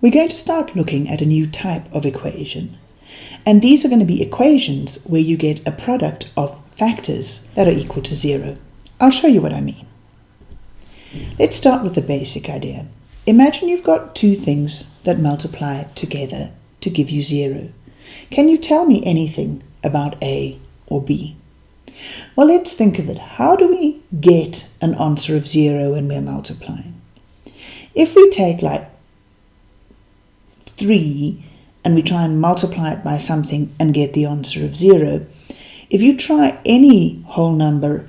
we're going to start looking at a new type of equation. And these are going to be equations where you get a product of factors that are equal to zero. I'll show you what I mean. Let's start with the basic idea. Imagine you've got two things that multiply together to give you zero. Can you tell me anything about A or B? Well, let's think of it. How do we get an answer of zero when we're multiplying? If we take like 3 and we try and multiply it by something and get the answer of 0, if you try any whole number,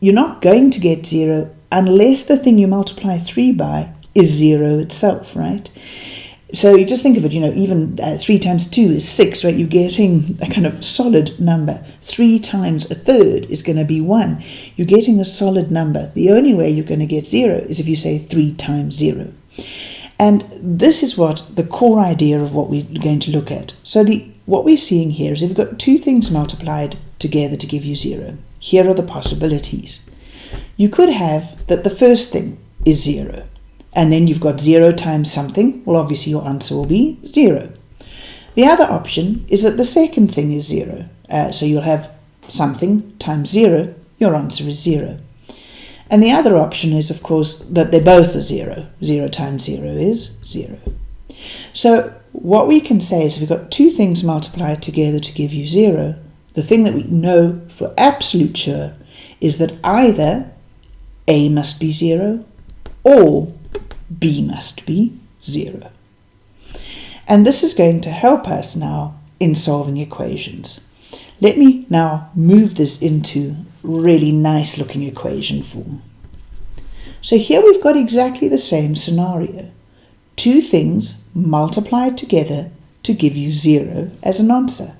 you're not going to get 0 unless the thing you multiply 3 by is 0 itself, right? So you just think of it, you know, even uh, 3 times 2 is 6, right? You're getting a kind of solid number. 3 times a third is going to be 1. You're getting a solid number. The only way you're going to get 0 is if you say 3 times 0. And this is what the core idea of what we're going to look at. So the what we're seeing here is we've got two things multiplied together to give you zero. Here are the possibilities. You could have that the first thing is zero, and then you've got zero times something. Well, obviously your answer will be zero. The other option is that the second thing is zero. Uh, so you'll have something times zero, your answer is zero. And the other option is, of course, that they're both a zero. Zero times zero is zero. So what we can say is if we've got two things multiplied together to give you zero, the thing that we know for absolute sure is that either A must be zero or B must be zero. And this is going to help us now in solving equations. Let me now move this into really nice looking equation form. So here we've got exactly the same scenario. Two things multiplied together to give you zero as an answer.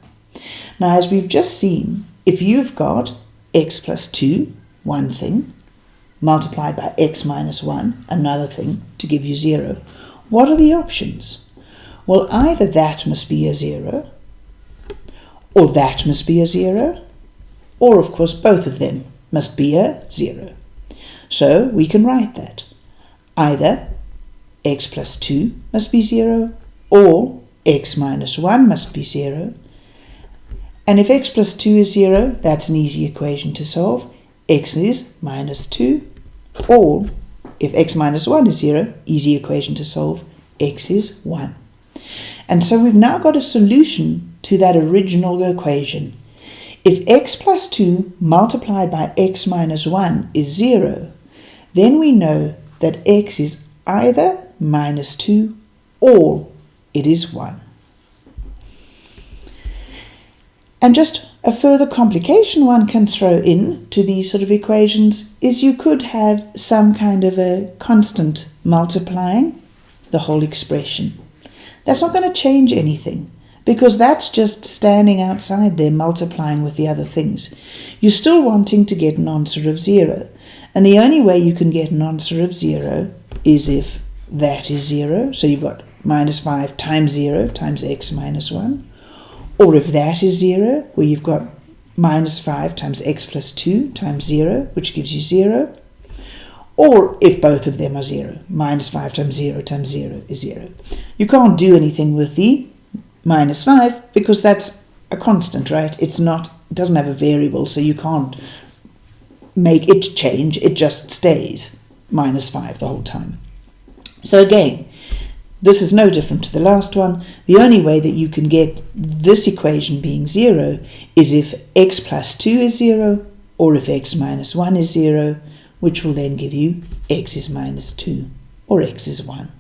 Now as we've just seen, if you've got x plus 2, one thing, multiplied by x minus 1, another thing, to give you 0, what are the options? Well, either that must be a 0, or that must be a 0, or of course both of them must be a 0. So we can write that. Either x plus 2 must be 0 or x minus 1 must be 0. And if x plus 2 is 0, that's an easy equation to solve. x is minus 2 or if x minus 1 is 0, easy equation to solve, x is 1. And so we've now got a solution to that original equation. If x plus 2 multiplied by x minus 1 is 0, then we know that x is either minus 2 or it is 1. And just a further complication one can throw in to these sort of equations is you could have some kind of a constant multiplying the whole expression. That's not going to change anything because that's just standing outside there multiplying with the other things. You're still wanting to get an answer of zero. And the only way you can get an answer of zero is if that is zero. So you've got minus 5 times 0 times x minus 1. Or if that is 0, where you've got minus 5 times x plus 2 times 0, which gives you 0. Or if both of them are 0, minus 5 times 0 times 0 is 0. You can't do anything with the minus 5 because that's a constant, right? It's not, it doesn't have a variable, so you can't make it change, it just stays minus 5 the whole time. So again, this is no different to the last one. The only way that you can get this equation being 0 is if x plus 2 is 0 or if x minus 1 is 0, which will then give you x is minus 2 or x is 1.